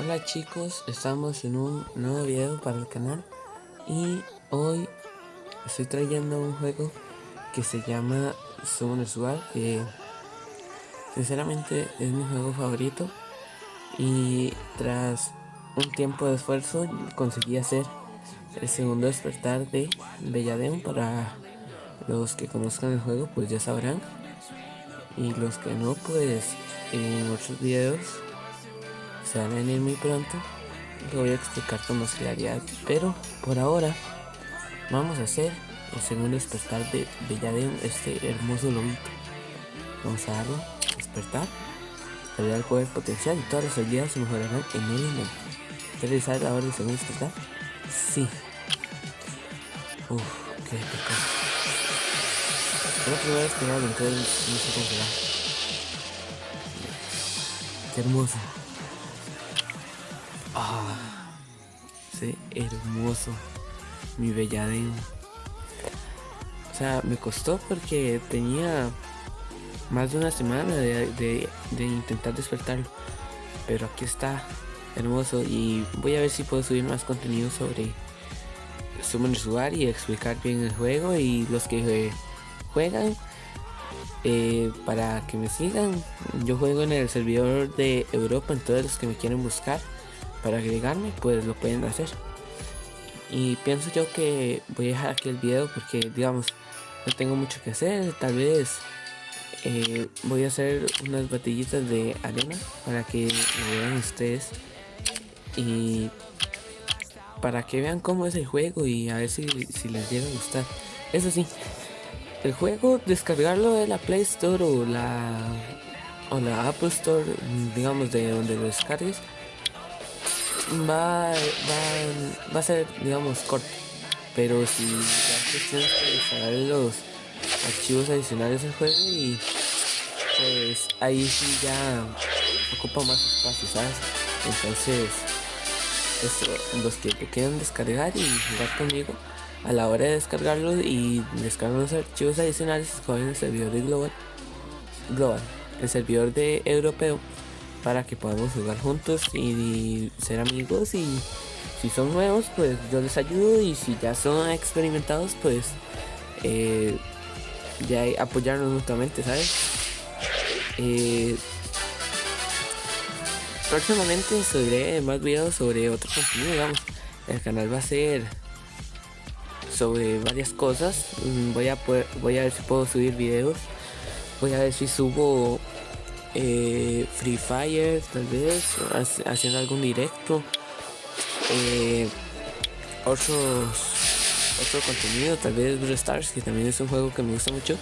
Hola chicos, estamos en un nuevo video para el canal y hoy estoy trayendo un juego que se llama Summoners War que sinceramente es mi juego favorito y tras un tiempo de esfuerzo conseguí hacer el segundo despertar de Belladeon para los que conozcan el juego pues ya sabrán. Y los que no pues en otros videos se van a venir muy pronto lo voy a explicar con más claridad pero por ahora vamos a hacer el segundo despertar de Belladeon este hermoso lobito. Vamos a darlo despertar abrir el poder potencial y todas las habilidades se mejorarán en el momento. ¿quieres realizar ahora el segundo despertar? sí. Uff qué pecado la primera vez que me entonces no cómo será qué hermoso Ah, sí, hermoso. Mi belladeo. O sea, me costó porque tenía más de una semana de, intentar despertarlo. Pero aquí está, hermoso. Y voy a ver si puedo subir más contenido sobre Summoners War y explicar bien el juego. Y los que juegan, eh, para que me sigan, yo juego en el servidor de Europa. Entonces, los que me quieren buscar para agregarme pues lo pueden hacer. Y pienso yo que voy a dejar aquí el video porque digamos no tengo mucho que hacer. Tal vez eh, voy a hacer unas batallitas de arena para que lo vean ustedes. Y para que vean cómo es el juego y a ver si, si les llega a gustar. Eso sí el juego descargarlo de la Play Store o la o la Apple Store digamos de donde lo descargues va, va, va a ser, digamos, corto. Pero si cuestión de instalar los archivos adicionales del juego y pues ahí sí ya ocupa más espacio. Entonces, esto, los que te quieran descargar y jugar conmigo, a la hora de descargarlo y descargar los archivos adicionales, escogen el servidor de Global, Global, el servidor de europeo para que podamos jugar juntos y ser amigos. Y si son nuevos pues yo les ayudo. Y si ya son experimentados pues eh, ya apoyarnos mutuamente sabes eh, próximamente subiré más videos sobre otro contenido digamos el canal va a ser sobre varias cosas. Mm, voy a poder, voy a ver si puedo subir videos. Voy a ver si subo eh, Free Fire tal vez haciendo algún directo. Eh, otros otro contenido tal vez Blue Stars que también es un juego que me gusta mucho.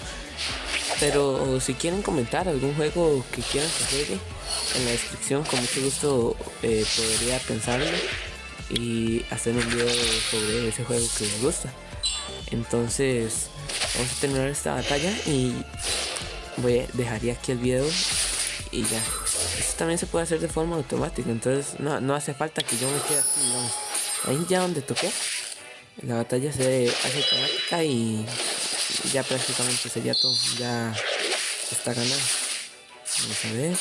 Pero si quieren comentar algún juego que quieran que juegue en la descripción con mucho gusto eh, podría pensarlo y hacer un video sobre ese juego que les gusta. Entonces vamos a terminar esta batalla y voy a dejaría aquí el video y ya. Esto también se puede hacer de forma automática, entonces no, no hace falta que yo me quede aquí, Ahí ya donde toqué, la batalla se hace automática y ya prácticamente sería todo, ya está ganado. Vamos a ver.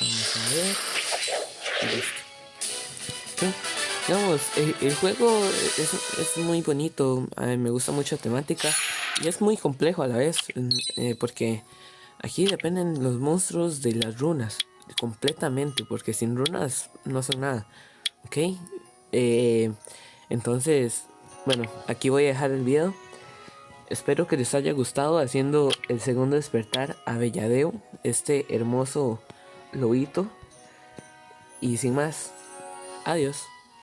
Vamos a ver. listo. Digamos, el, juego es, es, muy bonito, me gusta mucho la temática y es muy complejo a la vez, eh, porque Aquí dependen los monstruos de las runas. Completamente. Porque sin runas no son nada. Ok. Eh, entonces. Bueno. Aquí voy a dejar el video. Espero que les haya gustado haciendo el segundo despertar a Belladeo. Este hermoso lobito. Y sin más. Adiós.